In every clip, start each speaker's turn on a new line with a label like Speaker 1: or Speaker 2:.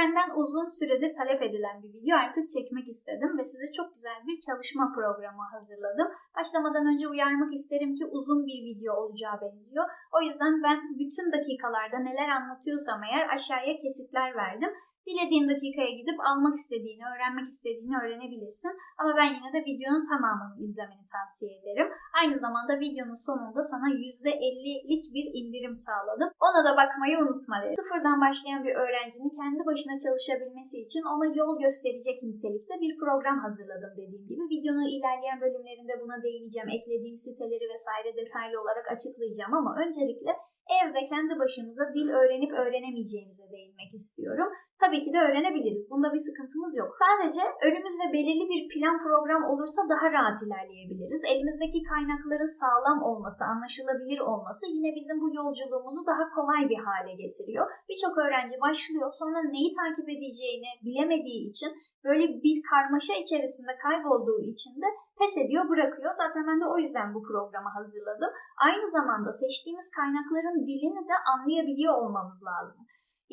Speaker 1: benden uzun süredir talep edilen bir video artık çekmek istedim ve size çok güzel bir çalışma programı hazırladım. Başlamadan önce uyarmak isterim ki uzun bir video olacağı benziyor. O yüzden ben bütün dakikalarda neler anlatıyorsam eğer aşağıya kesitler verdim. Dilediğin dakikaya gidip almak istediğini, öğrenmek istediğini öğrenebilirsin. Ama ben yine de videonun tamamını izlemeni tavsiye ederim. Aynı zamanda videonun sonunda sana %50'lik bir indirim sağladım. Ona da bakmayı unutma derim. Sıfırdan başlayan bir öğrencinin kendi başına çalışabilmesi için ona yol gösterecek nitelikte bir program hazırladım dediğim gibi. Videonun ilerleyen bölümlerinde buna değineceğim. Eklediğim siteleri vesaire detaylı olarak açıklayacağım ama öncelikle evde kendi başımıza dil öğrenip öğrenemeyeceğimize değinmek istiyorum. Tabii ki de öğrenebiliriz. Bunda bir sıkıntımız yok. Sadece önümüzde belirli bir plan program olursa daha rahat ilerleyebiliriz. Elimizdeki kaynakların sağlam olması, anlaşılabilir olması yine bizim bu yolculuğumuzu daha kolay bir hale getiriyor. Birçok öğrenci başlıyor sonra neyi takip edeceğini bilemediği için böyle bir karmaşa içerisinde kaybolduğu için de pes ediyor, bırakıyor. Zaten ben de o yüzden bu programı hazırladım. Aynı zamanda seçtiğimiz kaynakların dilini de anlayabiliyor olmamız lazım.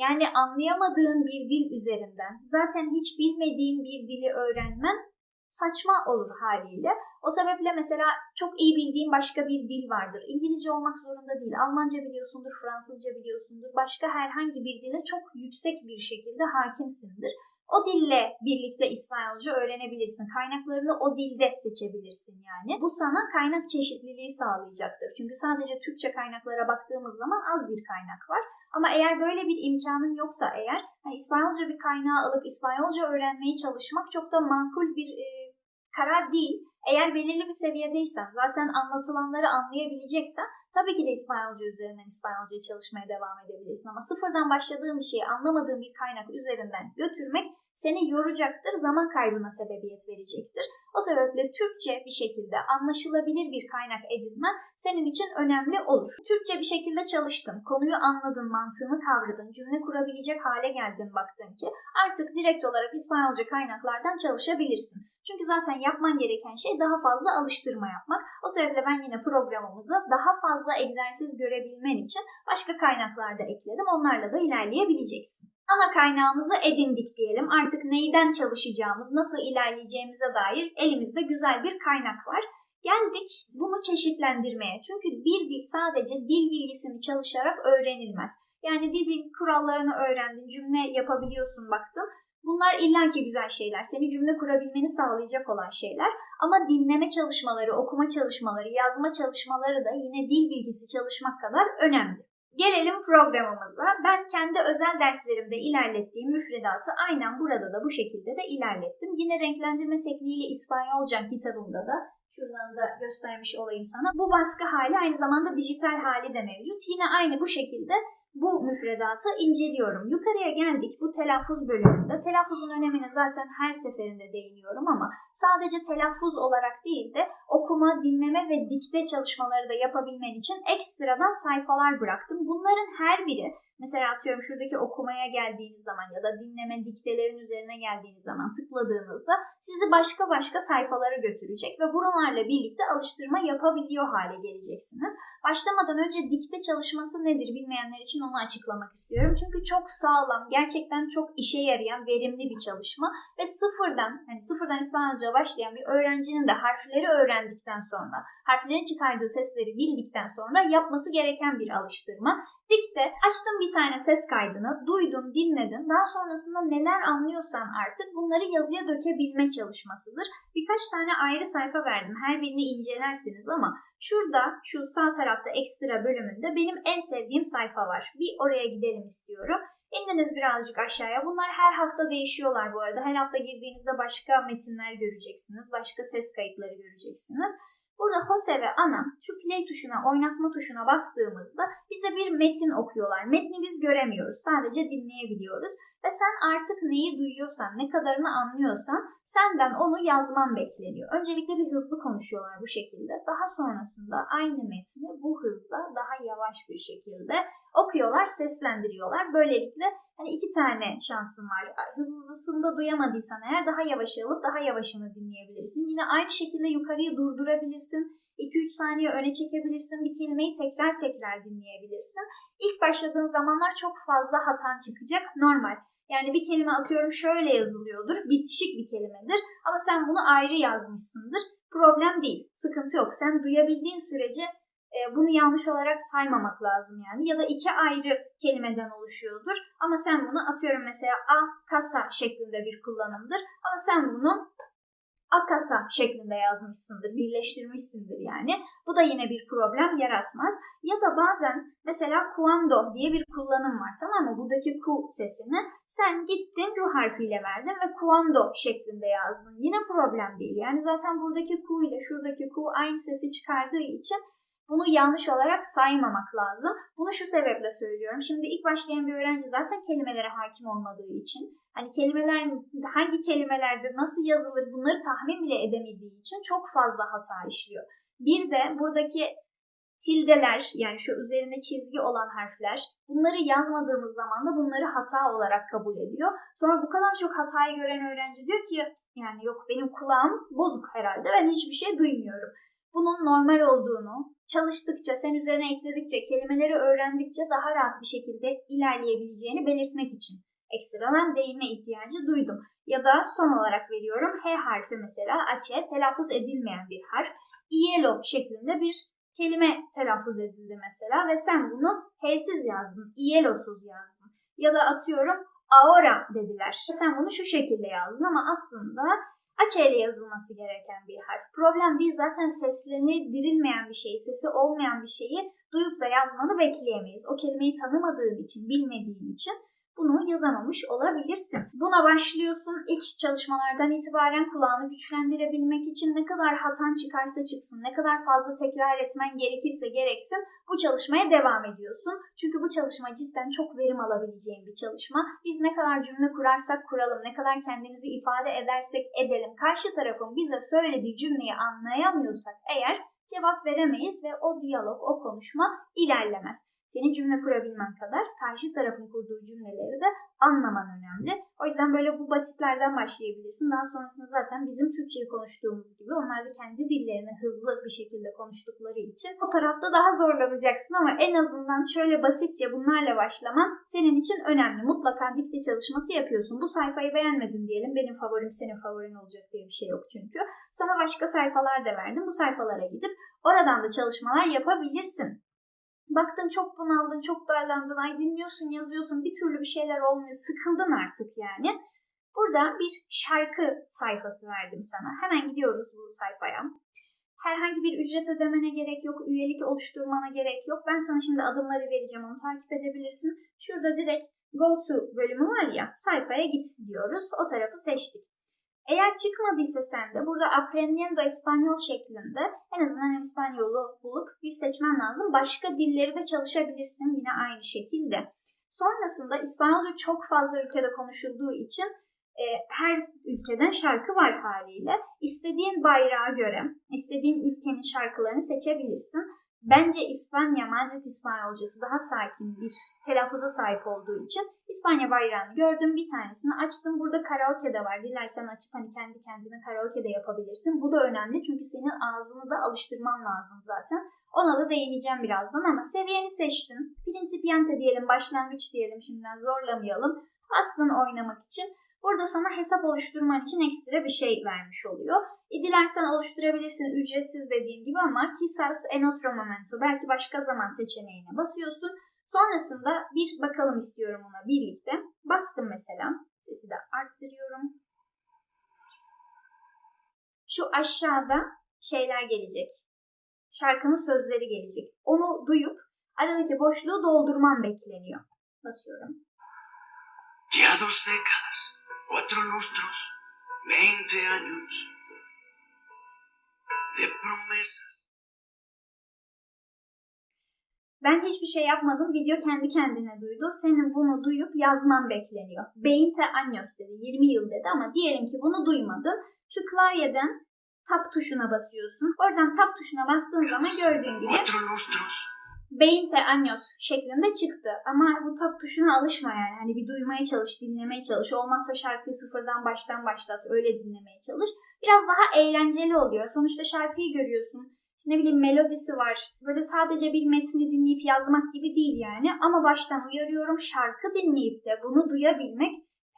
Speaker 1: Yani anlayamadığın bir dil üzerinden zaten hiç bilmediğin bir dili öğrenmen saçma olur haliyle. O sebeple mesela çok iyi bildiğin başka bir dil vardır. İngilizce olmak zorunda değil. Almanca biliyorsundur, Fransızca biliyorsundur. Başka herhangi bir dile çok yüksek bir şekilde hakimsindir. O dille birlikte İspanyolca öğrenebilirsin. Kaynaklarını o dilde seçebilirsin yani. Bu sana kaynak çeşitliliği sağlayacaktır. Çünkü sadece Türkçe kaynaklara baktığımız zaman az bir kaynak var. Ama eğer böyle bir imkanın yoksa eğer hani İspanyolca bir kaynağı alıp İspanyolca öğrenmeye çalışmak çok da makul bir e, karar değil. Eğer belirli bir seviyedeysen, zaten anlatılanları anlayabileceksen tabii ki de İspanyolca üzerinden İspanyolca çalışmaya devam edebilirsin. Ama sıfırdan başladığın bir şeyi anlamadığın bir kaynak üzerinden götürmek seni yoracaktır, zaman kaybına sebebiyet verecektir. O sebeple Türkçe bir şekilde anlaşılabilir bir kaynak edinmen senin için önemli olur. Türkçe bir şekilde çalıştın, konuyu anladın, mantığını kavradın, cümle kurabilecek hale geldin baktın ki artık direkt olarak İspanyolca kaynaklardan çalışabilirsin. Çünkü zaten yapman gereken şey daha fazla alıştırma yapmak. O sebeple ben yine programımıza daha fazla egzersiz görebilmen için başka kaynaklar da ekledim. Onlarla da ilerleyebileceksin. Ana kaynağımızı edindik diyelim. Artık neyden çalışacağımız, nasıl ilerleyeceğimize dair elimizde güzel bir kaynak var. Geldik bunu çeşitlendirmeye. Çünkü bir dil sadece dil bilgisini çalışarak öğrenilmez. Yani dil kurallarını öğrendin, cümle yapabiliyorsun baktın. Bunlar illaki güzel şeyler. Seni cümle kurabilmeni sağlayacak olan şeyler. Ama dinleme çalışmaları, okuma çalışmaları, yazma çalışmaları da yine dil bilgisi çalışmak kadar önemli. Gelelim programımıza. Ben kendi özel derslerimde ilerlettiğim müfredatı aynen burada da bu şekilde de ilerlettim. Yine renklendirme tekniğiyle İspanyolca kitabımda da şuradan da göstermiş olayım sana. Bu baskı hali aynı zamanda dijital hali de mevcut. Yine aynı bu şekilde bu müfredatı inceliyorum. Yukarıya geldik bu telaffuz bölümünde. Telaffuzun önemine zaten her seferinde değiniyorum ama sadece telaffuz olarak değil de okuma, dinleme ve dikte çalışmaları da yapabilmen için ekstradan sayfalar bıraktım. Bunların her biri Mesela atıyorum şuradaki okumaya geldiğiniz zaman ya da dinleme diktelerin üzerine geldiğiniz zaman tıkladığınızda sizi başka başka sayfalara götürecek ve bunlarla birlikte alıştırma yapabiliyor hale geleceksiniz. Başlamadan önce dikte çalışması nedir bilmeyenler için onu açıklamak istiyorum. Çünkü çok sağlam, gerçekten çok işe yarayan, verimli bir çalışma ve sıfırdan, hani sıfırdan İspanyolca başlayan bir öğrencinin de harfleri öğrendikten sonra, harflerin çıkardığı sesleri bildikten sonra yapması gereken bir alıştırma. Dikte açtım bir tane ses kaydını, duydun, dinledin. Daha sonrasında neler anlıyorsan artık bunları yazıya dökebilme çalışmasıdır. Birkaç tane ayrı sayfa verdim. Her birini incelersiniz ama şurada şu sağ tarafta ekstra bölümünde benim en sevdiğim sayfa var. Bir oraya gidelim istiyorum. İndiniz birazcık aşağıya. Bunlar her hafta değişiyorlar bu arada. Her hafta girdiğinizde başka metinler göreceksiniz. Başka ses kayıtları göreceksiniz. Burada Jose ve Ana şu play tuşuna, oynatma tuşuna bastığımızda bize bir metin okuyorlar. Metni biz göremiyoruz. Sadece dinleyebiliyoruz. Ve sen artık neyi duyuyorsan, ne kadarını anlıyorsan senden onu yazman bekleniyor. Öncelikle bir hızlı konuşuyorlar bu şekilde. Daha sonrasında aynı metni bu hızda daha yavaş bir şekilde okuyorlar, seslendiriyorlar. Böylelikle hani iki tane şansın var. Hızlısında duyamadıysan eğer daha yavaş alıp daha yavaşını dinleyebilirsin. Yine aynı şekilde yukarıyı durdurabilirsin. 2-3 saniye öne çekebilirsin. Bir kelimeyi tekrar tekrar dinleyebilirsin. İlk başladığın zamanlar çok fazla hatan çıkacak. Normal. Yani bir kelime atıyorum şöyle yazılıyordur, bitişik bir kelimedir ama sen bunu ayrı yazmışsındır. Problem değil, sıkıntı yok. Sen duyabildiğin sürece e, bunu yanlış olarak saymamak lazım yani. Ya da iki ayrı kelimeden oluşuyordur ama sen bunu atıyorum mesela a kasa şeklinde bir kullanımdır ama sen bunu akasa şeklinde yazmışsındır, birleştirmişsindir yani. Bu da yine bir problem yaratmaz. Ya da bazen mesela cuando diye bir kullanım var tamam mı? Buradaki ku sesini sen gittin ru harfiyle verdin ve cuando şeklinde yazdın. Yine problem değil. Yani zaten buradaki ku ile şuradaki ku aynı sesi çıkardığı için bunu yanlış olarak saymamak lazım. Bunu şu sebeple söylüyorum. Şimdi ilk başlayan bir öğrenci zaten kelimelere hakim olmadığı için, hani kelimeler hangi kelimelerde nasıl yazılır bunları tahmin bile edemediği için çok fazla hata işliyor. Bir de buradaki tildeler yani şu üzerine çizgi olan harfler bunları yazmadığımız zaman da bunları hata olarak kabul ediyor. Sonra bu kadar çok hatayı gören öğrenci diyor ki yani yok benim kulağım bozuk herhalde ben hiçbir şey duymuyorum bunun normal olduğunu, çalıştıkça, sen üzerine ekledikçe, kelimeleri öğrendikçe daha rahat bir şekilde ilerleyebileceğini belirtmek için ekstradan değinme ihtiyacı duydum. Ya da son olarak veriyorum H harfi mesela açe telaffuz edilmeyen bir harf. Ielo şeklinde bir kelime telaffuz edildi mesela ve sen bunu H'siz yazdın, Ielosuz yazdın. Ya da atıyorum aora dediler. Sen bunu şu şekilde yazdın ama aslında Açeyle yazılması gereken bir harf. Problem değil zaten seslerini dirilmeyen bir şeyi, sesi olmayan bir şeyi duyup da yazmanı bekleyemeyiz. O kelimeyi tanımadığın için, bilmediğin için bunu yazamamış olabilirsin. Buna başlıyorsun. İlk çalışmalardan itibaren kulağını güçlendirebilmek için ne kadar hatan çıkarsa çıksın, ne kadar fazla tekrar etmen gerekirse gereksin bu çalışmaya devam ediyorsun. Çünkü bu çalışma cidden çok verim alabileceğin bir çalışma. Biz ne kadar cümle kurarsak kuralım, ne kadar kendimizi ifade edersek edelim, karşı tarafın bize söylediği cümleyi anlayamıyorsak eğer cevap veremeyiz ve o diyalog, o konuşma ilerlemez. Senin cümle kurabilmen kadar karşı tarafın kurduğu cümleleri de anlaman önemli. O yüzden böyle bu basitlerden başlayabilirsin. Daha sonrasında zaten bizim Türkçeyi konuştuğumuz gibi onlar da kendi dillerini hızlı bir şekilde konuştukları için o tarafta daha zorlanacaksın ama en azından şöyle basitçe bunlarla başlaman senin için önemli. Mutlaka dikte çalışması yapıyorsun. Bu sayfayı beğenmedin diyelim. Benim favorim senin favorin olacak diye bir şey yok çünkü. Sana başka sayfalar da verdim. Bu sayfalara gidip oradan da çalışmalar yapabilirsin. Baktın çok bunaldın, çok darlandın, ay dinliyorsun, yazıyorsun, bir türlü bir şeyler olmuyor, sıkıldın artık yani. Burada bir şarkı sayfası verdim sana. Hemen gidiyoruz bu sayfaya. Herhangi bir ücret ödemene gerek yok, üyelik oluşturmana gerek yok. Ben sana şimdi adımları vereceğim, onu takip edebilirsin. Şurada direkt Go to bölümü var ya, sayfaya git diyoruz. O tarafı seçtik. Eğer çıkmadıysa sende burada Aprendiendo Español şeklinde en azından İspanyolu bulup bir seçmen lazım. Başka dilleri de çalışabilirsin yine aynı şekilde. Sonrasında İspanyolca çok fazla ülkede konuşulduğu için e, her ülkeden şarkı var haliyle. İstediğin bayrağa göre istediğin ülkenin şarkılarını seçebilirsin. Bence İspanya, Madrid İspanyolcası daha sakin bir telaffuza sahip olduğu için İspanya bayrağını gördüm. Bir tanesini açtım. Burada karaoke de var. Dilersen açıp hani kendi kendine karaoke de yapabilirsin. Bu da önemli çünkü senin ağzını da alıştırman lazım zaten. Ona da değineceğim birazdan ama seviyeni seçtin. Principiante diyelim, başlangıç diyelim şimdiden zorlamayalım. Aslında oynamak için Burada sana hesap oluşturman için ekstra bir şey vermiş oluyor. E, dilersen oluşturabilirsin ücretsiz dediğim gibi ama Kisas en otro momento belki başka zaman seçeneğine basıyorsun. Sonrasında bir bakalım istiyorum ona birlikte. Bastım mesela. Sesi de arttırıyorum. Şu aşağıda şeyler gelecek. Şarkının sözleri gelecek. Onu duyup aradaki boşluğu doldurman bekleniyor. Basıyorum.
Speaker 2: Ya dos décadas, cuatro lustros, veinte años de promesas.
Speaker 1: Ben hiçbir şey yapmadım. Video kendi kendine duydu. Senin bunu duyup yazman bekleniyor. Beinte años dedi. 20 yıl dedi ama diyelim ki bunu duymadın. Şu klavyeden tap tuşuna basıyorsun. Oradan tap tuşuna bastığın zaman gördüğün gibi
Speaker 2: Cuatro lustros,
Speaker 1: Beinte años şeklinde çıktı. Ama bu tap tuşuna alışma yani. Hani bir duymaya çalış, dinlemeye çalış. Olmazsa şarkıyı sıfırdan baştan başlat. Öyle dinlemeye çalış. Biraz daha eğlenceli oluyor. Sonuçta şarkıyı görüyorsun. Ne bileyim melodisi var. Böyle sadece bir metni dinleyip yazmak gibi değil yani. Ama baştan uyarıyorum şarkı dinleyip de bunu duyabilmek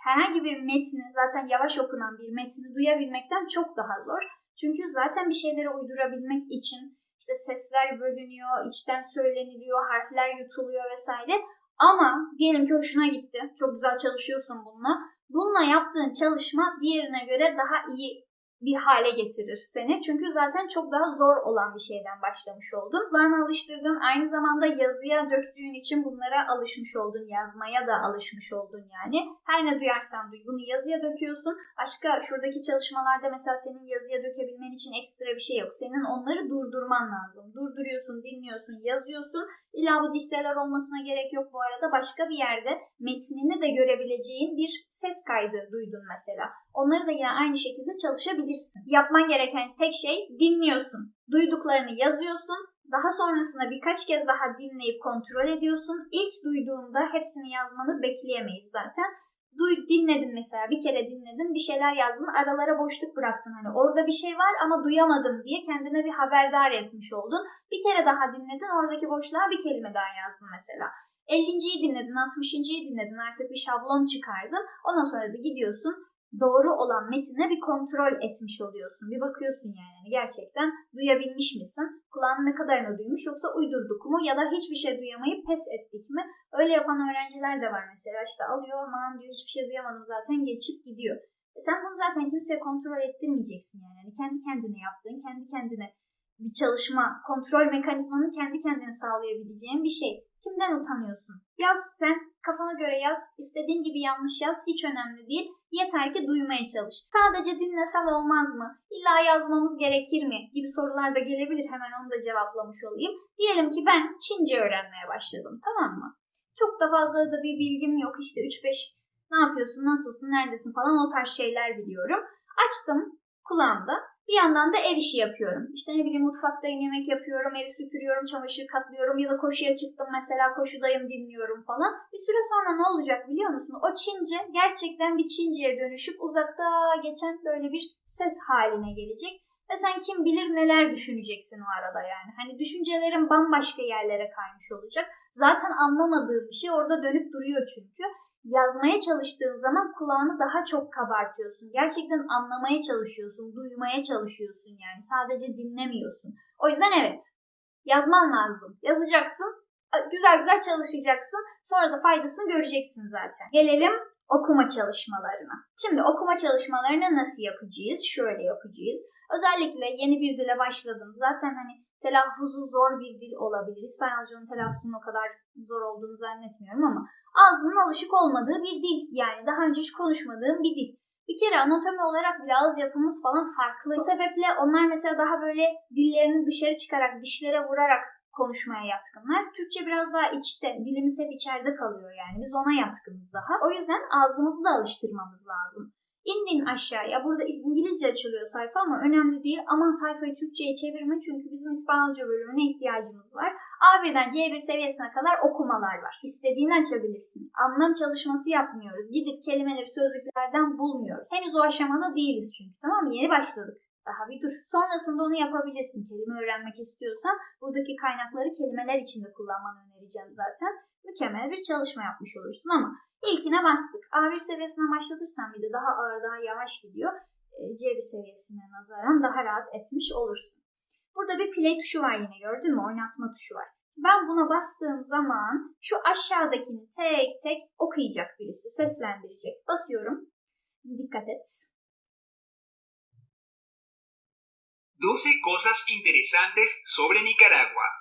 Speaker 1: herhangi bir metni zaten yavaş okunan bir metni duyabilmekten çok daha zor. Çünkü zaten bir şeyleri uydurabilmek için işte sesler bölünüyor, içten söyleniliyor, harfler yutuluyor vesaire. Ama diyelim ki hoşuna gitti. Çok güzel çalışıyorsun bununla. Bununla yaptığın çalışma diğerine göre daha iyi bir hale getirir seni. Çünkü zaten çok daha zor olan bir şeyden başlamış oldun. Kulağını alıştırdın. Aynı zamanda yazıya döktüğün için bunlara alışmış oldun. Yazmaya da alışmış oldun yani. Her ne duyarsan duy. Bunu yazıya döküyorsun. Başka şuradaki çalışmalarda mesela senin yazıya dökebilmen için ekstra bir şey yok. Senin onları durdurman lazım. Durduruyorsun, dinliyorsun, yazıyorsun. İlla bu dikteler olmasına gerek yok bu arada. Başka bir yerde metnini de görebileceğin bir ses kaydı duydun mesela. Onları da yine aynı şekilde çalışabilirsin. Yapman gereken tek şey dinliyorsun. Duyduklarını yazıyorsun. Daha sonrasında birkaç kez daha dinleyip kontrol ediyorsun. İlk duyduğunda hepsini yazmanı bekleyemeyiz zaten. Duy, dinledin mesela bir kere dinledin bir şeyler yazdın aralara boşluk bıraktın hani orada bir şey var ama duyamadım diye kendine bir haberdar etmiş oldun. Bir kere daha dinledin oradaki boşluğa bir kelime daha yazdın mesela. 50.yi dinledin 60.yi dinledin artık bir şablon çıkardın ondan sonra da gidiyorsun doğru olan metine bir kontrol etmiş oluyorsun. Bir bakıyorsun yani hani gerçekten duyabilmiş misin? Kulağın ne kadarını duymuş yoksa uydurduk mu ya da hiçbir şey duyamayıp pes ettik mi? Öyle yapan öğrenciler de var mesela işte alıyor aman diyor hiçbir şey duyamadım zaten geçip gidiyor. E sen bunu zaten kimseye kontrol ettirmeyeceksin yani. yani kendi kendine yaptığın, kendi kendine bir çalışma, kontrol mekanizmanın kendi kendine sağlayabileceğin bir şey. Kimden utanıyorsun? Yaz sen, kafana göre yaz, istediğin gibi yanlış yaz, hiç önemli değil. Yeter ki duymaya çalış. Sadece dinlesem olmaz mı? İlla yazmamız gerekir mi? Gibi sorular da gelebilir. Hemen onu da cevaplamış olayım. Diyelim ki ben Çince öğrenmeye başladım. Tamam mı? Çok da fazla da bir bilgim yok. İşte 3-5 ne yapıyorsun, nasılsın, neredesin falan o tarz şeyler biliyorum. Açtım kulağımda. Bir yandan da ev işi yapıyorum. İşte ne bileyim mutfaktayım, yemek yapıyorum, evi süpürüyorum, çamaşır katlıyorum ya da koşuya çıktım mesela koşudayım dinliyorum falan. Bir süre sonra ne olacak biliyor musun? O Çince gerçekten bir Çince'ye dönüşüp uzakta geçen böyle bir ses haline gelecek. Ve sen kim bilir neler düşüneceksin o arada yani. Hani düşüncelerin bambaşka yerlere kaymış olacak. Zaten anlamadığın bir şey orada dönüp duruyor çünkü yazmaya çalıştığın zaman kulağını daha çok kabartıyorsun. Gerçekten anlamaya çalışıyorsun, duymaya çalışıyorsun yani. Sadece dinlemiyorsun. O yüzden evet, yazman lazım. Yazacaksın, güzel güzel çalışacaksın. Sonra da faydasını göreceksin zaten. Gelelim okuma çalışmalarına. Şimdi okuma çalışmalarını nasıl yapacağız? Şöyle yapacağız. Özellikle yeni bir dile başladın. Zaten hani telaffuzu zor bir dil olabilir. İspanyolcanın telaffuzunun o kadar zor olduğunu zannetmiyorum ama ağzının alışık olmadığı bir dil. Yani daha önce hiç konuşmadığım bir dil. Bir kere anatomi olarak bile ağız yapımız falan farklı. Bu sebeple onlar mesela daha böyle dillerini dışarı çıkarak, dişlere vurarak konuşmaya yatkınlar. Türkçe biraz daha içte, dilimiz hep içeride kalıyor yani. Biz ona yatkınız daha. O yüzden ağzımızı da alıştırmamız lazım. İndin aşağıya. Burada İngilizce açılıyor sayfa ama önemli değil. Aman sayfayı Türkçe'ye çevirme çünkü bizim İspanyolca bölümüne ihtiyacımız var. A1'den C1 seviyesine kadar okumalar var. İstediğini açabilirsin. Anlam çalışması yapmıyoruz. Gidip kelimeleri sözlüklerden bulmuyoruz. Henüz o aşamada değiliz çünkü tamam mı? Yeni başladık. Daha bir dur. Sonrasında onu yapabilirsin. Kelime öğrenmek istiyorsan buradaki kaynakları kelimeler içinde kullanmanı önereceğim zaten. Mükemmel bir çalışma yapmış olursun ama İlkine bastık. A1 seviyesine başlatırsan bir de daha ağır, daha yavaş gidiyor. E, C1 seviyesine nazaran daha rahat etmiş olursun. Burada bir play tuşu var yine gördün mü? Oynatma tuşu var. Ben buna bastığım zaman şu aşağıdakini tek tek okuyacak birisi, seslendirecek. Basıyorum. Dikkat et.
Speaker 3: 12 cosas interesantes sobre Nicaragua.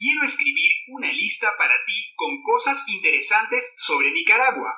Speaker 3: Quiero escribir una lista para ti con cosas interesantes sobre Nicaragua.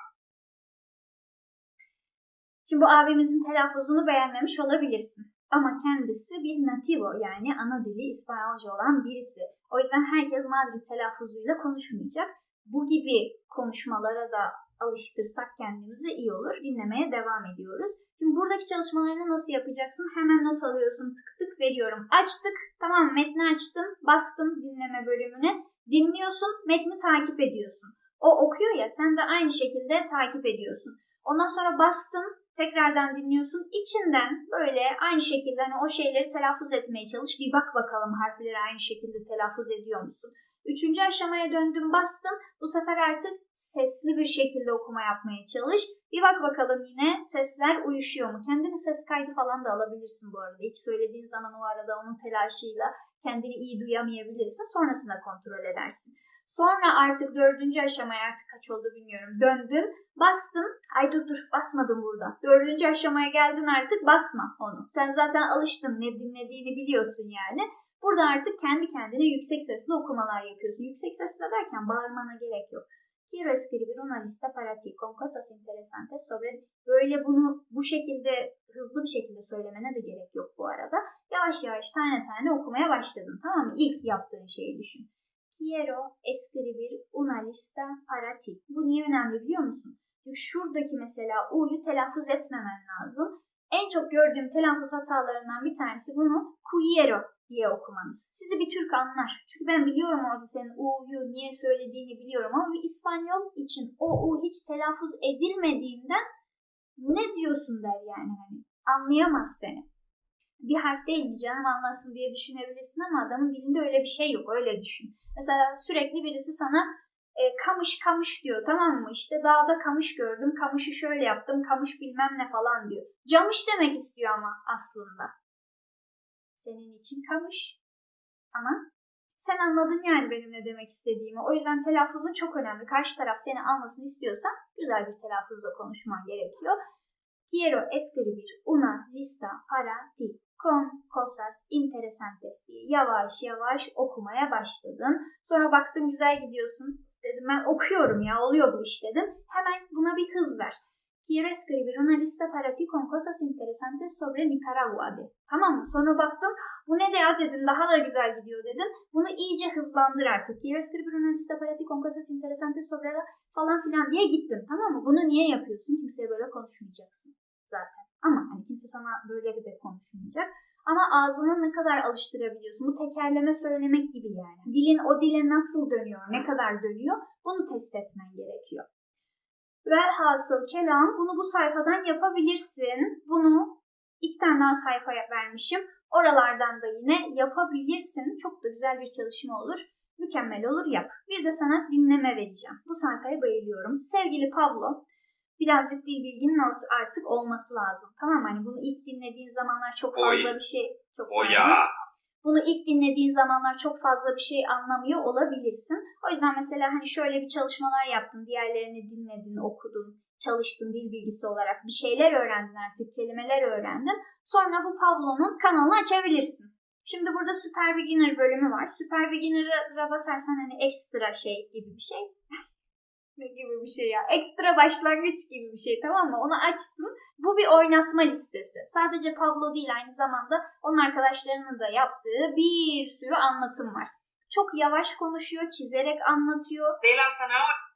Speaker 1: Şimdi bu abimizin telaffuzunu beğenmemiş olabilirsin. Ama kendisi bir nativo yani ana dili İspanyolca olan birisi. O yüzden herkes Madrid telaffuzuyla konuşmayacak. Bu gibi konuşmalara da alıştırsak kendimizi iyi olur. Dinlemeye devam ediyoruz. Şimdi buradaki çalışmalarını nasıl yapacaksın? Hemen not alıyorsun. Tık tık veriyorum. Açtık. Tamam metni açtın. Bastın dinleme bölümüne. Dinliyorsun. Metni takip ediyorsun. O okuyor ya sen de aynı şekilde takip ediyorsun. Ondan sonra bastın. Tekrardan dinliyorsun. İçinden böyle aynı şekilde hani o şeyleri telaffuz etmeye çalış. Bir bak bakalım harfleri aynı şekilde telaffuz ediyor musun? Üçüncü aşamaya döndüm bastım. Bu sefer artık sesli bir şekilde okuma yapmaya çalış. Bir bak bakalım yine sesler uyuşuyor mu? Kendini ses kaydı falan da alabilirsin bu arada. İlk söylediğin zaman o arada onun telaşıyla kendini iyi duyamayabilirsin. Sonrasında kontrol edersin. Sonra artık dördüncü aşamaya artık kaç oldu bilmiyorum. Döndün, bastın. Ay dur dur basmadım burada. Dördüncü aşamaya geldin artık basma onu. Sen zaten alıştın ne dinlediğini biliyorsun yani. Burada artık kendi kendine yüksek sesle okumalar yapıyorsun. Yüksek sesle derken bağırmana gerek yok. Quiero escribir una lista para ti con cosas interesantes sobre... Böyle bunu bu şekilde hızlı bir şekilde söylemene de gerek yok bu arada. Yavaş yavaş tane tane okumaya başladın tamam mı? İlk yaptığın şeyi düşün. Quiero escribir una lista para ti. Bu niye önemli biliyor musun? Çünkü şuradaki mesela U'yu telaffuz etmemen lazım. En çok gördüğüm telaffuz hatalarından bir tanesi bunu quiero diye okumanız. Sizi bir Türk anlar. Çünkü ben biliyorum orada senin U'yu niye söylediğini biliyorum ama bir İspanyol için o U hiç telaffuz edilmediğinden ne diyorsun der yani hani anlayamaz seni. Bir harf değil mi canım anlasın diye düşünebilirsin ama adamın dilinde öyle bir şey yok öyle düşün. Mesela sürekli birisi sana e, kamış kamış diyor tamam mı? İşte dağda kamış gördüm, kamışı şöyle yaptım, kamış bilmem ne falan diyor. Camış demek istiyor ama aslında. Senin için kamış. Ama sen anladın yani benim ne demek istediğimi. O yüzden telaffuzun çok önemli. Karşı taraf seni anlasın istiyorsan güzel bir telaffuzla konuşman gerekiyor. Quiero escribir una lista para ti con cosas interesantes diye yavaş yavaş okumaya başladın. Sonra baktın güzel gidiyorsun. Dedim ben okuyorum ya oluyor bu iş dedim. Hemen buna bir hız ver. Quiero escribir una lista para ti con cosas interesantes sobre Nicaragua de. Tamam mı? Sonra baktın bu ne de ya dedin daha da güzel gidiyor dedin. Bunu iyice hızlandır artık. Quiero escribir una lista para ti con cosas interesantes sobre la falan filan diye gittin. Tamam mı? Bunu niye yapıyorsun? Kimseye böyle konuşmayacaksın zaten. Ama hani kimse sana böyle de konuşmayacak. Ama ağzını ne kadar alıştırabiliyorsun? Bu tekerleme söylemek gibi yani. Dilin o dile nasıl dönüyor, ne kadar dönüyor bunu test etmen gerekiyor. Velhasıl kelam bunu bu sayfadan yapabilirsin. Bunu iki tane daha sayfa vermişim. Oralardan da yine yapabilirsin. Çok da güzel bir çalışma olur. Mükemmel olur yap. Bir de sana dinleme vereceğim. Bu sayfaya bayılıyorum. Sevgili Pablo, birazcık dil bilginin artık olması lazım. Tamam mı? Hani bunu ilk dinlediğin zamanlar çok fazla
Speaker 3: Oy.
Speaker 1: bir şey çok
Speaker 3: O ya.
Speaker 1: Bunu ilk dinlediğin zamanlar çok fazla bir şey anlamıyor olabilirsin. O yüzden mesela hani şöyle bir çalışmalar yaptın, diğerlerini dinledin, okudun, çalıştın dil bilgisi olarak bir şeyler öğrendin artık, kelimeler öğrendin. Sonra bu Pablo'nun kanalını açabilirsin. Şimdi burada Super Beginner bölümü var. Super Beginner'a basarsan hani ekstra şey gibi bir şey. ne gibi bir şey ya? Ekstra başlangıç gibi bir şey tamam mı? Onu açtım. Bu bir oynatma listesi. Sadece Pablo değil aynı zamanda onun arkadaşlarının da yaptığı bir sürü anlatım var. Çok yavaş konuşuyor, çizerek anlatıyor.
Speaker 3: De la zanahoria.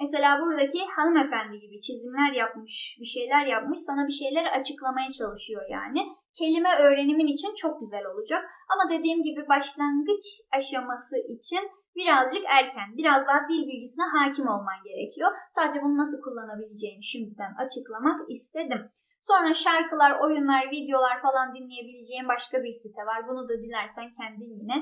Speaker 1: Mesela buradaki hanımefendi gibi çizimler yapmış, bir şeyler yapmış, sana bir şeyler açıklamaya çalışıyor yani. Kelime öğrenimin için çok güzel olacak. Ama dediğim gibi başlangıç aşaması için birazcık erken, biraz daha dil bilgisine hakim olman gerekiyor. Sadece bunu nasıl kullanabileceğini şimdiden açıklamak istedim. Sonra şarkılar, oyunlar, videolar falan dinleyebileceğin başka bir site var. Bunu da dilersen kendin yine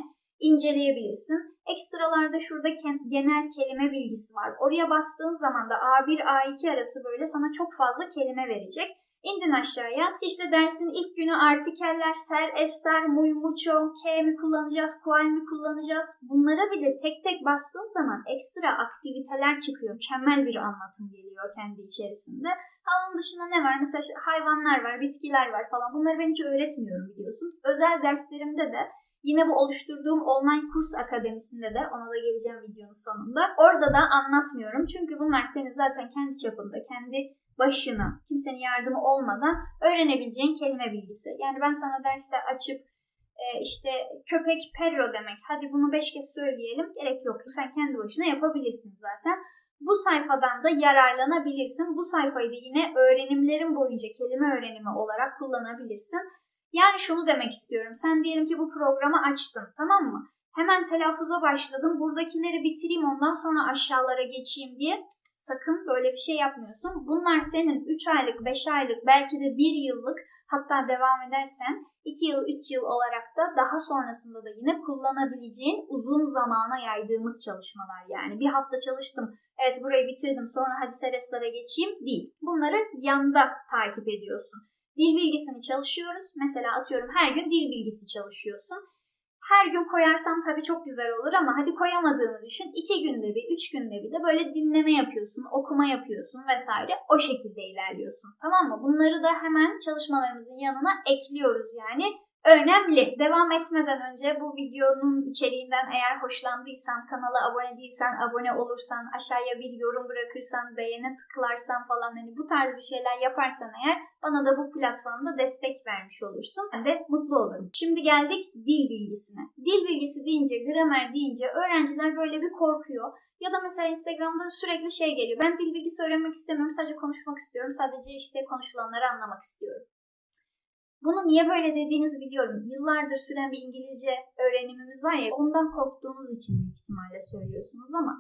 Speaker 1: inceleyebilirsin. Ekstralarda şurada genel kelime bilgisi var. Oraya bastığın zaman da A1, A2 arası böyle sana çok fazla kelime verecek. İndin aşağıya. İşte dersin ilk günü artikeller, ser, ester, muy, mucho, ke mi kullanacağız, kual mi kullanacağız. Bunlara bile tek tek bastığın zaman ekstra aktiviteler çıkıyor. Mükemmel bir anlatım geliyor kendi içerisinde. Ha, onun dışında ne var? Mesela işte hayvanlar var, bitkiler var falan. Bunları ben hiç öğretmiyorum biliyorsun. Özel derslerimde de Yine bu oluşturduğum online kurs akademisinde de ona da geleceğim videonun sonunda. Orada da anlatmıyorum. Çünkü bunlar senin zaten kendi çapında, kendi başına, kimsenin yardımı olmadan öğrenebileceğin kelime bilgisi. Yani ben sana derste açıp e, işte köpek perro demek. Hadi bunu beş kez söyleyelim. Gerek yok. Sen kendi başına yapabilirsin zaten. Bu sayfadan da yararlanabilirsin. Bu sayfayı da yine öğrenimlerin boyunca kelime öğrenimi olarak kullanabilirsin. Yani şunu demek istiyorum. Sen diyelim ki bu programı açtın tamam mı? Hemen telaffuza başladım. Buradakileri bitireyim ondan sonra aşağılara geçeyim diye Sakın böyle bir şey yapmıyorsun. Bunlar senin 3 aylık, 5 aylık, belki de 1 yıllık hatta devam edersen 2 yıl, 3 yıl olarak da daha sonrasında da yine kullanabileceğin uzun zamana yaydığımız çalışmalar. Yani bir hafta çalıştım, evet burayı bitirdim sonra hadi Serestar'a geçeyim değil. Bunları yanda takip ediyorsun. Dil bilgisini çalışıyoruz. Mesela atıyorum her gün dil bilgisi çalışıyorsun. Her gün koyarsan tabii çok güzel olur ama hadi koyamadığını düşün. İki günde bir, üç günde bir de böyle dinleme yapıyorsun, okuma yapıyorsun vesaire. O şekilde ilerliyorsun. Tamam mı? Bunları da hemen çalışmalarımızın yanına ekliyoruz yani. Önemli. Devam etmeden önce bu videonun içeriğinden eğer hoşlandıysan, kanala abone değilsen, abone olursan, aşağıya bir yorum bırakırsan, beğene tıklarsan falan hani bu tarz bir şeyler yaparsan eğer bana da bu platformda destek vermiş olursun. Ben de mutlu olurum. Şimdi geldik dil bilgisine. Dil bilgisi deyince, gramer deyince öğrenciler böyle bir korkuyor. Ya da mesela Instagram'da sürekli şey geliyor. Ben dil bilgisi öğrenmek istemiyorum. Sadece konuşmak istiyorum. Sadece işte konuşulanları anlamak istiyorum. Bunu niye böyle dediğinizi biliyorum. Yıllardır süren bir İngilizce öğrenimimiz var ya ondan korktuğunuz için büyük ihtimalle söylüyorsunuz ama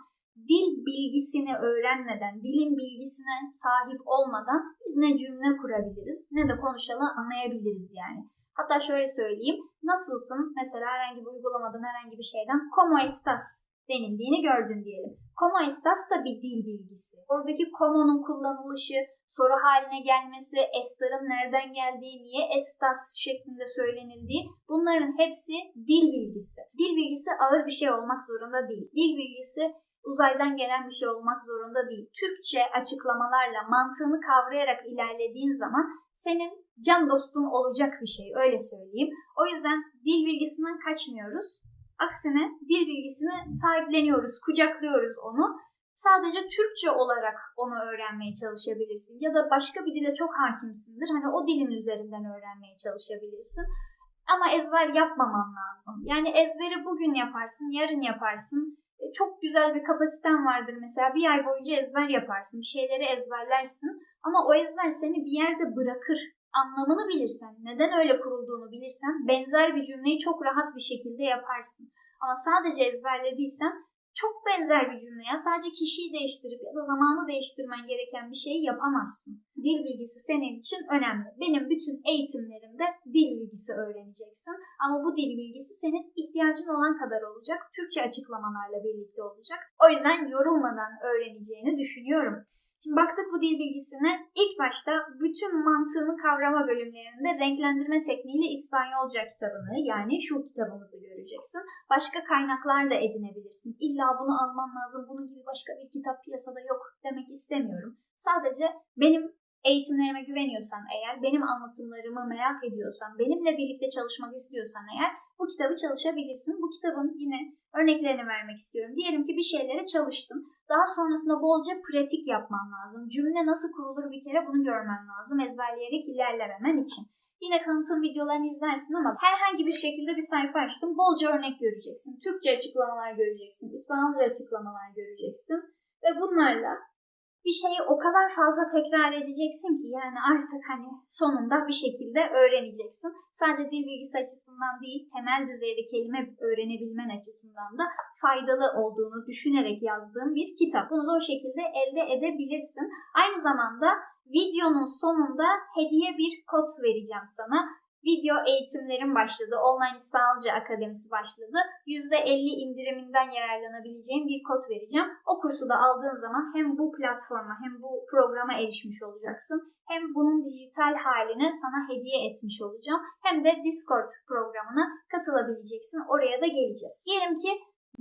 Speaker 1: dil bilgisini öğrenmeden, dilin bilgisine sahip olmadan biz ne cümle kurabiliriz ne de konuşanı anlayabiliriz yani. Hatta şöyle söyleyeyim. Nasılsın? Mesela herhangi bir uygulamadan herhangi bir şeyden como estás denildiğini gördün diyelim. Como estás da bir dil bilgisi. Oradaki como'nun kullanılışı, soru haline gelmesi, estarın nereden geldiği, niye estas şeklinde söylenildiği bunların hepsi dil bilgisi. Dil bilgisi ağır bir şey olmak zorunda değil. Dil bilgisi uzaydan gelen bir şey olmak zorunda değil. Türkçe açıklamalarla mantığını kavrayarak ilerlediğin zaman senin can dostun olacak bir şey öyle söyleyeyim. O yüzden dil bilgisinden kaçmıyoruz. Aksine dil bilgisini sahipleniyoruz, kucaklıyoruz onu. Sadece Türkçe olarak onu öğrenmeye çalışabilirsin. Ya da başka bir dile çok hakimsindir. Hani o dilin üzerinden öğrenmeye çalışabilirsin. Ama ezber yapmaman lazım. Yani ezberi bugün yaparsın, yarın yaparsın. E, Çok güzel bir kapasiten vardır mesela. Bir ay boyunca ezber yaparsın. Bir şeyleri ezberlersin. Ama o ezber seni bir yerde bırakır. Anlamını bilirsen, neden öyle kurulduğunu bilirsen benzer bir cümleyi çok rahat bir şekilde yaparsın. Ama sadece ezberlediysen çok benzer bir cümleye sadece kişiyi değiştirip ya da zamanı değiştirmen gereken bir şeyi yapamazsın. Dil bilgisi senin için önemli. Benim bütün eğitimlerimde dil bilgisi öğreneceksin. Ama bu dil bilgisi senin ihtiyacın olan kadar olacak. Türkçe açıklamalarla birlikte olacak. O yüzden yorulmadan öğreneceğini düşünüyorum. Şimdi baktık bu dil bilgisine. İlk başta bütün mantığını kavrama bölümlerinde renklendirme tekniğiyle İspanyolca kitabını yani şu kitabımızı göreceksin. Başka kaynaklar da edinebilirsin. İlla bunu alman lazım, bunun gibi başka bir kitap piyasada yok demek istemiyorum. Sadece benim eğitimlerime güveniyorsan eğer, benim anlatımlarımı merak ediyorsan, benimle birlikte çalışmak istiyorsan eğer bu kitabı çalışabilirsin. Bu kitabın yine örneklerini vermek istiyorum. Diyelim ki bir şeylere çalıştım. Daha sonrasında bolca pratik yapman lazım. Cümle nasıl kurulur bir kere bunu görmen lazım ezberleyerek ilerlememen için. Yine kanıtım videolarını izlersin ama herhangi bir şekilde bir sayfa açtım. Bolca örnek göreceksin. Türkçe açıklamalar göreceksin. İspanyolca açıklamalar göreceksin. Ve bunlarla bir şeyi o kadar fazla tekrar edeceksin ki yani artık hani sonunda bir şekilde öğreneceksin. Sadece dil bilgisi açısından değil, temel düzeyde kelime öğrenebilmen açısından da faydalı olduğunu düşünerek yazdığım bir kitap. Bunu da o şekilde elde edebilirsin. Aynı zamanda videonun sonunda hediye bir kod vereceğim sana. Video eğitimlerim başladı. Online İspanyolca Akademisi başladı. %50 indiriminden yararlanabileceğim bir kod vereceğim. O kursu da aldığın zaman hem bu platforma hem bu programa erişmiş olacaksın. Hem bunun dijital halini sana hediye etmiş olacağım. Hem de Discord programına katılabileceksin. Oraya da geleceğiz. Diyelim ki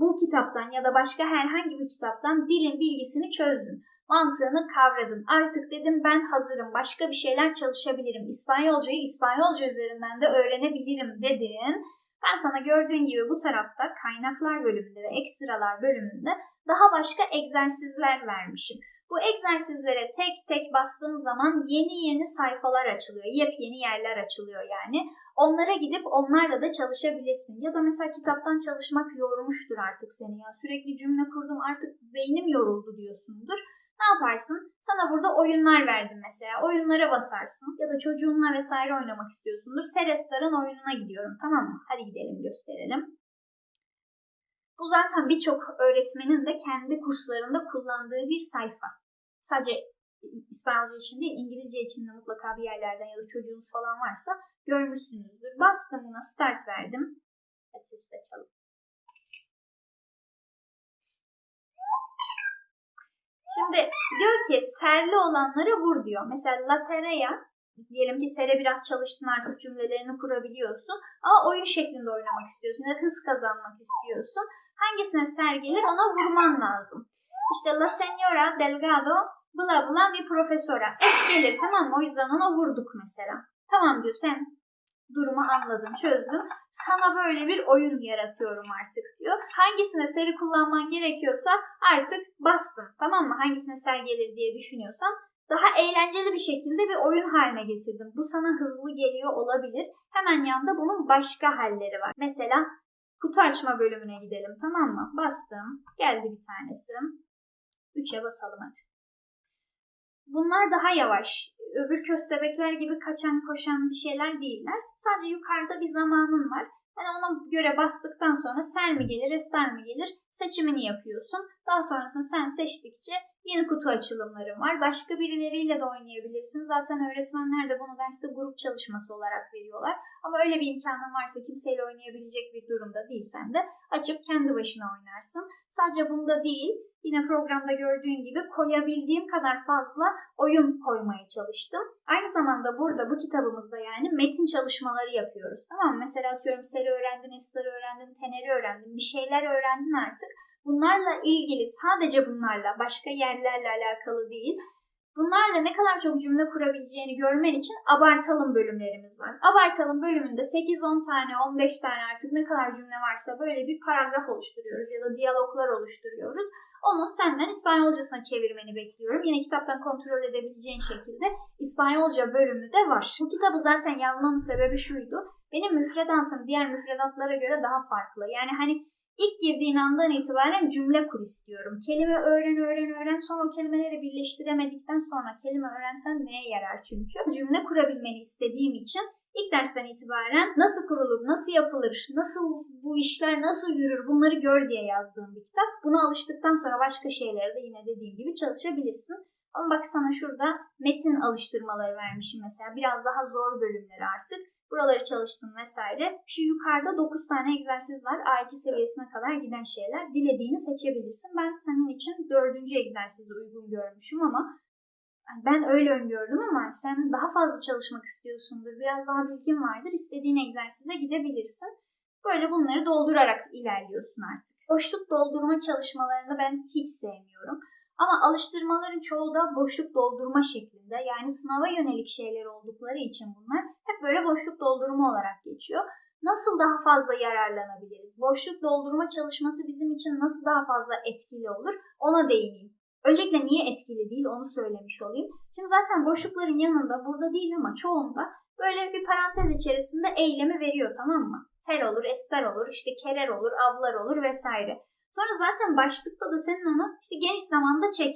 Speaker 1: bu kitaptan ya da başka herhangi bir kitaptan dilin bilgisini çözdün mantığını kavradın. Artık dedim ben hazırım. Başka bir şeyler çalışabilirim. İspanyolcayı İspanyolca üzerinden de öğrenebilirim dedin. Ben sana gördüğün gibi bu tarafta kaynaklar bölümünde ve ekstralar bölümünde daha başka egzersizler vermişim. Bu egzersizlere tek tek bastığın zaman yeni yeni sayfalar açılıyor. Yepyeni yerler açılıyor yani. Onlara gidip onlarla da çalışabilirsin. Ya da mesela kitaptan çalışmak yormuştur artık seni ya. Sürekli cümle kurdum artık beynim yoruldu diyorsundur. Ne yaparsın? Sana burada oyunlar verdim mesela. Oyunlara basarsın ya da çocuğunla vesaire oynamak istiyorsundur. Serestar'ın oyununa gidiyorum tamam mı? Hadi gidelim gösterelim. Bu zaten birçok öğretmenin de kendi kurslarında kullandığı bir sayfa. sadece İspanyolca için değil İngilizce için de mutlaka bir yerlerden ya da çocuğunuz falan varsa görmüşsünüzdür. Bastım buna start verdim. Hadi sesi de açalım. Şimdi diyor ki serli olanlara vur diyor. Mesela latereya diyelim ki sere biraz çalıştın artık cümlelerini kurabiliyorsun ama oyun şeklinde oynamak istiyorsun ya hız kazanmak istiyorsun. Hangisine ser gelir ona vurman lazım. İşte la señora Delgado bla bla bir profesora. Es gelir tamam mı? O yüzden ona vurduk mesela. Tamam diyor sen durumu anladın, çözdün. Sana böyle bir oyun yaratıyorum artık diyor. Hangisine seri kullanman gerekiyorsa artık bastın. Tamam mı? Hangisine ser gelir diye düşünüyorsan daha eğlenceli bir şekilde bir oyun haline getirdim. Bu sana hızlı geliyor olabilir. Hemen yanında bunun başka halleri var. Mesela kutu açma bölümüne gidelim tamam mı? Bastım. Geldi bir tanesi. 3'e basalım hadi. Bunlar daha yavaş. Öbür köstebekler gibi kaçan koşan bir şeyler değiller. Sadece yukarıda bir zamanın var. Yani ona göre bastıktan sonra ser mi gelir, ester mi gelir seçimini yapıyorsun. Daha sonrasında sen seçtikçe yeni kutu açılımları var. Başka birileriyle de oynayabilirsin. Zaten öğretmenler de bunu derste grup çalışması olarak veriyorlar. Ama öyle bir imkanın varsa kimseyle oynayabilecek bir durumda değilsen de açıp kendi başına oynarsın. Sadece bunda değil, yine programda gördüğün gibi koyabildiğim kadar fazla oyun koymaya çalıştım. Aynı zamanda burada bu kitabımızda yani metin çalışmaları yapıyoruz. Tamam mı? Mesela atıyorum seri öğrendin, estarı öğrendin, teneri öğrendin, bir şeyler öğrendin artık. Bunlarla ilgili sadece bunlarla başka yerlerle alakalı değil. Bunlarla ne kadar çok cümle kurabileceğini görmen için abartalım bölümlerimiz var. Abartalım bölümünde 8-10 tane, 15 tane artık ne kadar cümle varsa böyle bir paragraf oluşturuyoruz ya da diyaloglar oluşturuyoruz. Onu senden İspanyolcasına çevirmeni bekliyorum. Yine kitaptan kontrol edebileceğin şekilde İspanyolca bölümü de var. Bu kitabı zaten yazmamın sebebi şuydu. Benim müfredatım diğer müfredatlara göre daha farklı. Yani hani ilk girdiğin andan itibaren cümle kur istiyorum. Kelime öğren öğren öğren sonra o kelimeleri birleştiremedikten sonra kelime öğrensen neye yarar çünkü. Cümle kurabilmeni istediğim için ilk dersten itibaren nasıl kurulur, nasıl yapılır, nasıl bu işler nasıl yürür bunları gör diye yazdığım bir kitap. Buna alıştıktan sonra başka şeylere de yine dediğim gibi çalışabilirsin. Ama bak sana şurada metin alıştırmaları vermişim mesela. Biraz daha zor bölümleri artık. Buraları çalıştım vesaire. Şu yukarıda 9 tane egzersiz var. A2 seviyesine kadar giden şeyler. Dilediğini seçebilirsin. Ben senin için dördüncü egzersizi uygun görmüşüm ama ben öyle öngördüm ama sen daha fazla çalışmak istiyorsundur. Biraz daha bilgin vardır. İstediğin egzersize gidebilirsin. Böyle bunları doldurarak ilerliyorsun artık. Boşluk doldurma çalışmalarını ben hiç sevmiyorum. Ama alıştırmaların çoğu da boşluk doldurma şeklinde. Yani sınava yönelik şeyler oldukları için bunlar hep böyle boşluk doldurma olarak geçiyor. Nasıl daha fazla yararlanabiliriz? Boşluk doldurma çalışması bizim için nasıl daha fazla etkili olur? Ona değineyim. Öncelikle niye etkili değil onu söylemiş olayım. Şimdi zaten boşlukların yanında burada değil ama çoğunda böyle bir parantez içerisinde eylemi veriyor tamam mı? Tel olur, ester olur, işte kerer olur, avlar olur vesaire. Sonra zaten başlıkta da senin onu işte geniş zamanda çek,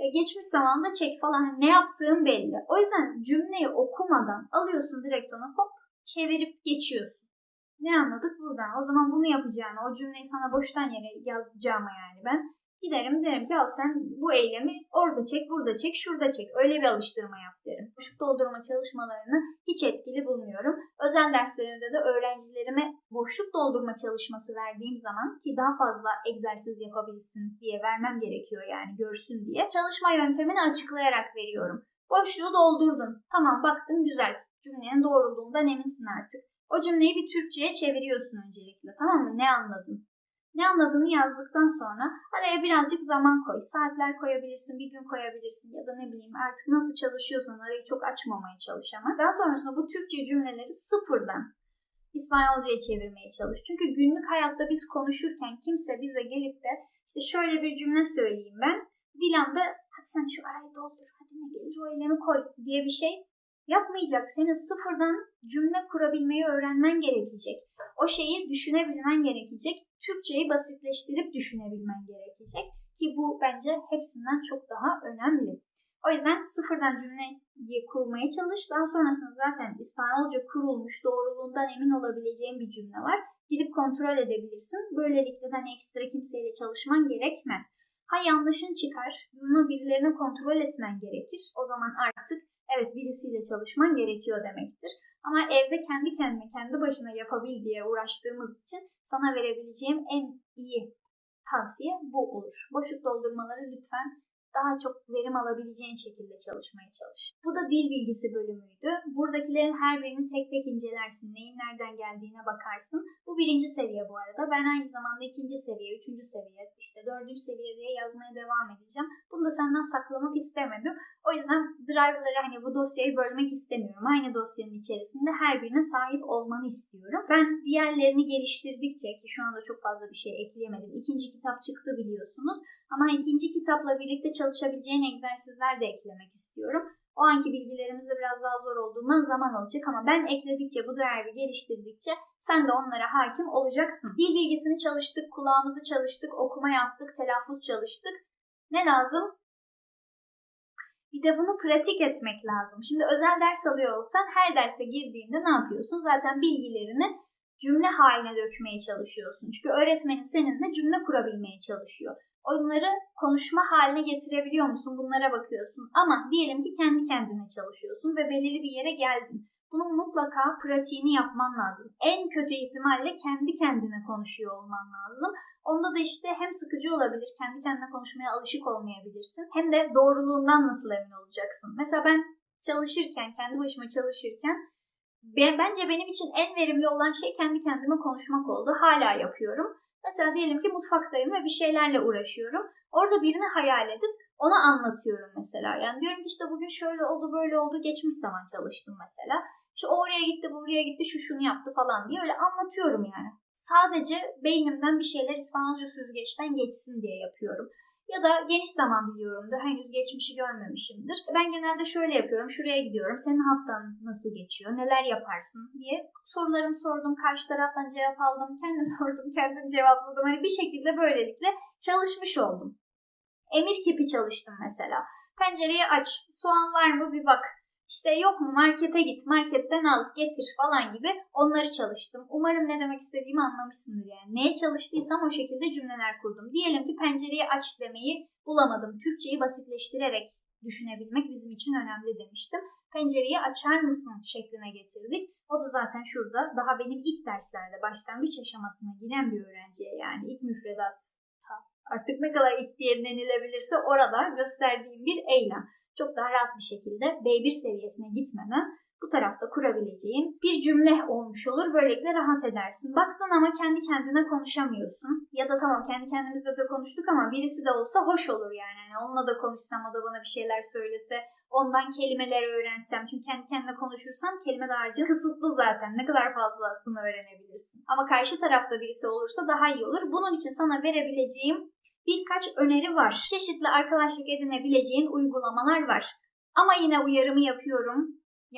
Speaker 1: e, geçmiş zamanda çek falan hani ne yaptığın belli. O yüzden cümleyi okumadan alıyorsun direkt onu hop çevirip geçiyorsun. Ne anladık buradan? O zaman bunu yapacağını, o cümleyi sana boştan yere yazacağıma yani ben giderim derim ki al sen bu eylemi orada çek, burada çek, şurada çek. Öyle bir alıştırma yap derim. Boşluk doldurma çalışmalarını hiç etkili bulmuyorum. Özel derslerimde de öğrencilerime boşluk doldurma çalışması verdiğim zaman ki daha fazla egzersiz yapabilsin diye vermem gerekiyor yani görsün diye. Çalışma yöntemini açıklayarak veriyorum. Boşluğu doldurdun. Tamam baktın güzel. Cümlenin doğruluğundan eminsin artık. O cümleyi bir Türkçe'ye çeviriyorsun öncelikle tamam mı? Ne anladın? Ne anladığını yazdıktan sonra araya birazcık zaman koy. Saatler koyabilirsin, bir gün koyabilirsin ya da ne bileyim artık nasıl çalışıyorsan arayı çok açmamaya çalış ama. Daha sonrasında bu Türkçe cümleleri sıfırdan İspanyolcaya çevirmeye çalış. Çünkü günlük hayatta biz konuşurken kimse bize gelip de işte şöyle bir cümle söyleyeyim ben. Dilan'da hadi sen şu arayı doldur, hadi ne gelir o eylemi koy diye bir şey yapmayacak. Senin sıfırdan cümle kurabilmeyi öğrenmen gerekecek. O şeyi düşünebilmen gerekecek. Türkçeyi basitleştirip düşünebilmen gerekecek. Ki bu bence hepsinden çok daha önemli. O yüzden sıfırdan cümle diye kurmaya çalış. Daha sonrasında zaten İspanyolca kurulmuş, doğruluğundan emin olabileceğin bir cümle var. Gidip kontrol edebilirsin. Böylelikle de hani ekstra kimseyle çalışman gerekmez. Ha yanlışın çıkar, bunu birilerine kontrol etmen gerekir. O zaman artık evet birisiyle çalışman gerekiyor demektir. Ama evde kendi kendine, kendi başına yapabil diye uğraştığımız için sana verebileceğim en iyi tavsiye bu olur. Boşluk doldurmaları lütfen daha çok verim alabileceğin şekilde çalışmaya çalış. Bu da dil bilgisi bölümüydü. Buradakilerin her birini tek tek incelersin. Neyin nereden geldiğine bakarsın. Bu birinci seviye bu arada. Ben aynı zamanda ikinci seviye, üçüncü seviye, işte dördüncü seviye diye yazmaya devam edeceğim. Bunu da senden saklamak istemedim. O yüzden drive'ları hani bu dosyayı bölmek istemiyorum. Aynı dosyanın içerisinde her birine sahip olmanı istiyorum. Ben diğerlerini geliştirdikçe ki şu anda çok fazla bir şey ekleyemedim. İkinci kitap çıktı biliyorsunuz. Ama ikinci kitapla birlikte çalışabileceğin egzersizler de eklemek istiyorum. O anki bilgilerimizde biraz daha zor olduğundan zaman alacak ama ben ekledikçe, bu drive'ı geliştirdikçe sen de onlara hakim olacaksın. Dil bilgisini çalıştık, kulağımızı çalıştık, okuma yaptık, telaffuz çalıştık. Ne lazım? Bir de bunu pratik etmek lazım. Şimdi özel ders alıyor olsan her derse girdiğinde ne yapıyorsun? Zaten bilgilerini cümle haline dökmeye çalışıyorsun. Çünkü öğretmenin seninle cümle kurabilmeye çalışıyor. Onları konuşma haline getirebiliyor musun? Bunlara bakıyorsun. Ama diyelim ki kendi kendine çalışıyorsun ve belirli bir yere geldin. Bunun mutlaka pratiğini yapman lazım. En kötü ihtimalle kendi kendine konuşuyor olman lazım. Onda da işte hem sıkıcı olabilir, kendi kendine konuşmaya alışık olmayabilirsin. Hem de doğruluğundan nasıl emin olacaksın? Mesela ben çalışırken, kendi başıma çalışırken ben, bence benim için en verimli olan şey kendi kendime konuşmak oldu. Hala yapıyorum. Mesela diyelim ki mutfaktayım ve bir şeylerle uğraşıyorum. Orada birini hayal edip ona anlatıyorum mesela. Yani diyorum ki işte bugün şöyle oldu böyle oldu geçmiş zaman çalıştım mesela. İşte oraya gitti bu buraya gitti şu şunu yaptı falan diye öyle anlatıyorum yani. Sadece beynimden bir şeyler İspanyolca süzgeçten geçsin diye yapıyorum. Ya da geniş zaman biliyorumdur. Henüz geçmişi görmemişimdir. Ben genelde şöyle yapıyorum. Şuraya gidiyorum. Senin haftan nasıl geçiyor? Neler yaparsın diye sorularımı sordum. Karşı taraftan cevap aldım. Kendim sordum. Kendim cevapladım. Hani bir şekilde böylelikle çalışmış oldum. Emir kipi çalıştım mesela. Pencereyi aç. Soğan var mı bir bak. İşte yok mu markete git, marketten al, getir falan gibi onları çalıştım. Umarım ne demek istediğimi anlamışsındır yani. Neye çalıştıysam o şekilde cümleler kurdum. Diyelim ki pencereyi aç demeyi bulamadım. Türkçeyi basitleştirerek düşünebilmek bizim için önemli demiştim. Pencereyi açar mısın şekline getirdik. O da zaten şurada daha benim ilk derslerde başlangıç aşamasına giren bir öğrenciye yani ilk müfredat artık ne kadar ilk diye denilebilirse orada gösterdiğim bir eylem çok daha rahat bir şekilde B1 seviyesine gitmeden bu tarafta kurabileceğin bir cümle olmuş olur. Böylelikle rahat edersin. Baktın ama kendi kendine konuşamıyorsun. Ya da tamam kendi kendimizle de konuştuk ama birisi de olsa hoş olur yani. yani onunla da konuşsam o da bana bir şeyler söylese ondan kelimeler öğrensem. Çünkü kendi kendine konuşursan kelime dağarcığı kısıtlı zaten. Ne kadar fazlasını öğrenebilirsin. Ama karşı tarafta birisi olursa daha iyi olur. Bunun için sana verebileceğim birkaç öneri var. Çeşitli arkadaşlık edinebileceğin uygulamalar var. Ama yine uyarımı yapıyorum.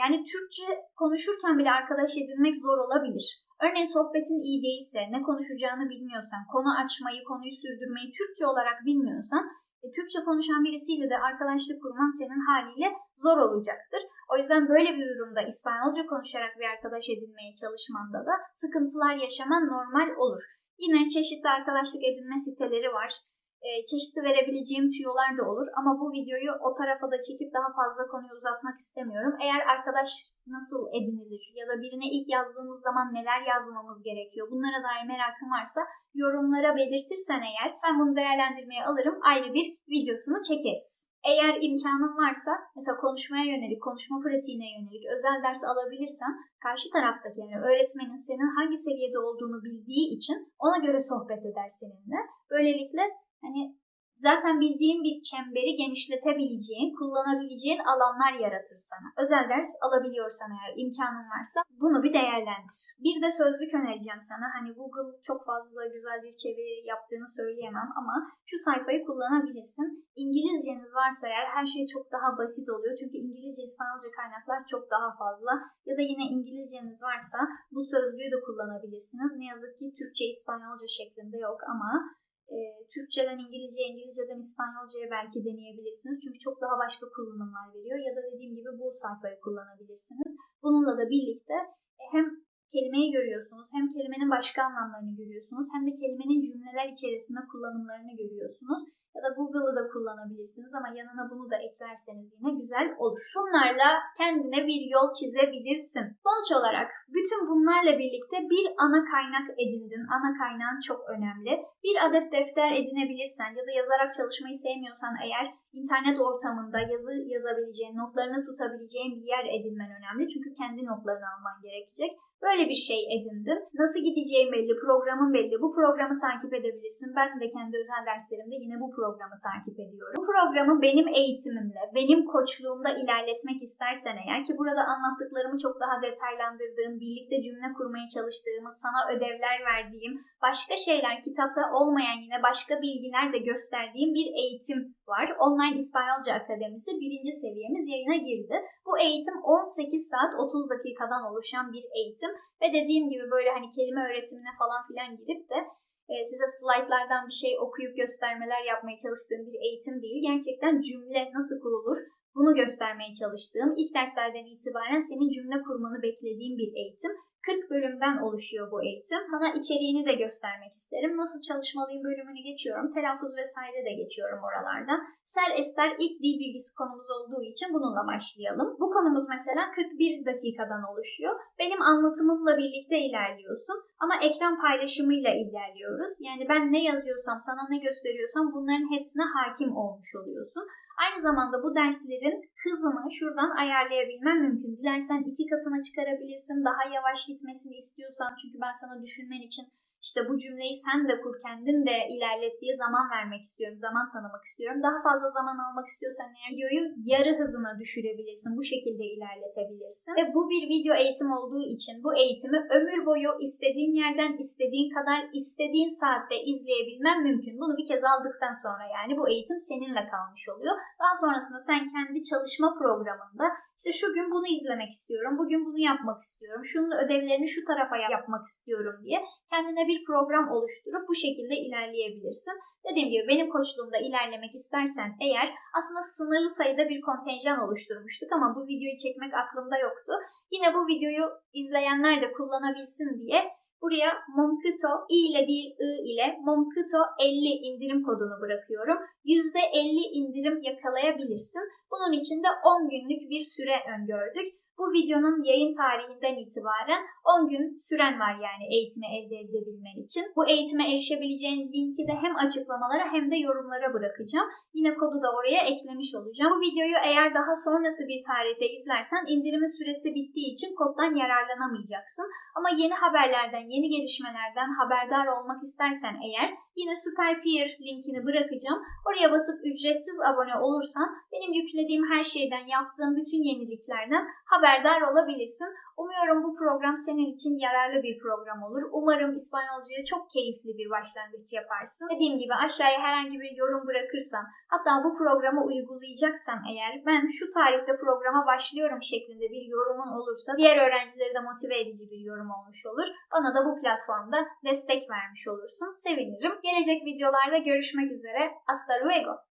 Speaker 1: Yani Türkçe konuşurken bile arkadaş edinmek zor olabilir. Örneğin sohbetin iyi değilse, ne konuşacağını bilmiyorsan, konu açmayı, konuyu sürdürmeyi Türkçe olarak bilmiyorsan, e, Türkçe konuşan birisiyle de arkadaşlık kurman senin haliyle zor olacaktır. O yüzden böyle bir durumda İspanyolca konuşarak bir arkadaş edinmeye çalışmanda da sıkıntılar yaşaman normal olur. Yine çeşitli arkadaşlık edinme siteleri var çeşitli verebileceğim tüyolar da olur. Ama bu videoyu o tarafa da çekip daha fazla konuyu uzatmak istemiyorum. Eğer arkadaş nasıl edinilir ya da birine ilk yazdığımız zaman neler yazmamız gerekiyor bunlara dair merakın varsa yorumlara belirtirsen eğer ben bunu değerlendirmeye alırım. Ayrı bir videosunu çekeriz. Eğer imkanın varsa mesela konuşmaya yönelik, konuşma pratiğine yönelik özel ders alabilirsen karşı taraftaki yani öğretmenin senin hangi seviyede olduğunu bildiği için ona göre sohbet eder seninle. Böylelikle hani zaten bildiğin bir çemberi genişletebileceğin, kullanabileceğin alanlar yaratır sana. Özel ders alabiliyorsan eğer imkanın varsa bunu bir değerlendir. Bir de sözlük önereceğim sana. Hani Google çok fazla güzel bir çeviri yaptığını söyleyemem ama şu sayfayı kullanabilirsin. İngilizceniz varsa eğer her şey çok daha basit oluyor. Çünkü İngilizce, İspanyolca kaynaklar çok daha fazla. Ya da yine İngilizceniz varsa bu sözlüğü de kullanabilirsiniz. Ne yazık ki Türkçe, İspanyolca şeklinde yok ama e, Türkçeden İngilizce, İngilizceden İspanyolcaya belki deneyebilirsiniz. Çünkü çok daha başka kullanımlar veriyor. Ya da dediğim gibi bu sayfayı kullanabilirsiniz. Bununla da birlikte e, hem kelimeyi görüyorsunuz, hem kelimenin başka anlamlarını görüyorsunuz, hem de kelimenin cümleler içerisinde kullanımlarını görüyorsunuz. ya da Google'ı da kullanabilirsiniz ama yanına bunu da eklerseniz yine güzel olur. Şunlarla kendine bir yol çizebilirsin. Sonuç olarak bütün bunlarla birlikte bir ana kaynak edindin. Ana kaynağın çok önemli. Bir adet defter edinebilirsen ya da yazarak çalışmayı sevmiyorsan eğer internet ortamında yazı yazabileceğin, notlarını tutabileceğin bir yer edinmen önemli. Çünkü kendi notlarını alman gerekecek. Böyle bir şey edindin. Nasıl gideceğin belli, programın belli. Bu programı takip edebilirsin. Ben de kendi özel derslerimde yine bu programı takip ediyorum. Bu programı benim eğitimimle, benim koçluğumda ilerletmek istersen eğer ki burada anlattıklarımı çok daha detaylandırdığım, birlikte cümle kurmaya çalıştığımız, sana ödevler verdiğim, başka şeyler kitapta olmayan yine başka bilgiler de gösterdiğim bir eğitim var. Online İspanyolca Akademisi birinci seviyemiz yayına girdi. Bu eğitim 18 saat 30 dakikadan oluşan bir eğitim ve dediğim gibi böyle hani kelime öğretimine falan filan girip de e, size slaytlardan bir şey okuyup göstermeler yapmaya çalıştığım bir eğitim değil. Gerçekten cümle nasıl kurulur bunu göstermeye çalıştığım, ilk derslerden itibaren senin cümle kurmanı beklediğim bir eğitim. 40 bölümden oluşuyor bu eğitim. Sana içeriğini de göstermek isterim. Nasıl çalışmalıyım bölümünü geçiyorum. Telaffuz vesaire de geçiyorum oralardan. Ser Ester ilk dil bilgisi konumuz olduğu için bununla başlayalım. Bu konumuz mesela 41 dakikadan oluşuyor. Benim anlatımımla birlikte ilerliyorsun ama ekran paylaşımıyla ilerliyoruz. Yani ben ne yazıyorsam, sana ne gösteriyorsam bunların hepsine hakim olmuş oluyorsun. Aynı zamanda bu derslerin hızını şuradan ayarlayabilmem mümkün. Dilersen iki katına çıkarabilirsin. Daha yavaş gitmesini istiyorsan çünkü ben sana düşünmen için işte bu cümleyi sen de kur kendin de ilerlet diye zaman vermek istiyorum. Zaman tanımak istiyorum. Daha fazla zaman almak istiyorsan eğer videoyu yarı hızına düşürebilirsin. Bu şekilde ilerletebilirsin. Ve bu bir video eğitim olduğu için bu eğitimi ömür boyu istediğin yerden istediğin kadar istediğin saatte izleyebilmen mümkün. Bunu bir kez aldıktan sonra yani bu eğitim seninle kalmış oluyor. Daha sonrasında sen kendi çalışma programında işte şu gün bunu izlemek istiyorum, bugün bunu yapmak istiyorum, şunun ödevlerini şu tarafa yapmak istiyorum diye kendine bir program oluşturup bu şekilde ilerleyebilirsin. Dediğim gibi benim koçluğumda ilerlemek istersen eğer aslında sınırlı sayıda bir kontenjan oluşturmuştuk ama bu videoyu çekmek aklımda yoktu. Yine bu videoyu izleyenler de kullanabilsin diye buraya Momkito i ile değil i ile Momkito 50 indirim kodunu bırakıyorum. %50 indirim yakalayabilirsin. Bunun için de 10 günlük bir süre öngördük. Bu videonun yayın tarihinden itibaren 10 gün süren var yani eğitimi elde edebilmen için. Bu eğitime erişebileceğin linki de hem açıklamalara hem de yorumlara bırakacağım. Yine kodu da oraya eklemiş olacağım. Bu videoyu eğer daha sonrası bir tarihte izlersen indirimin süresi bittiği için koddan yararlanamayacaksın. Ama yeni haberlerden, yeni gelişmelerden haberdar olmak istersen eğer yine Super Peer linkini bırakacağım. Oraya basıp ücretsiz abone olursan benim yüklediğim her şeyden, yaptığım bütün yeniliklerden haberdar olabilirsin. Umuyorum bu program senin için yararlı bir program olur. Umarım İspanyolcaya çok keyifli bir başlangıç yaparsın. Dediğim gibi aşağıya herhangi bir yorum bırakırsan, hatta bu programı uygulayacaksan eğer ben şu tarihte programa başlıyorum şeklinde bir yorumun olursa diğer öğrencileri de motive edici bir yorum olmuş olur. Bana da bu platformda destek vermiş olursun. Sevinirim. Gelecek videolarda görüşmek üzere. Hasta luego.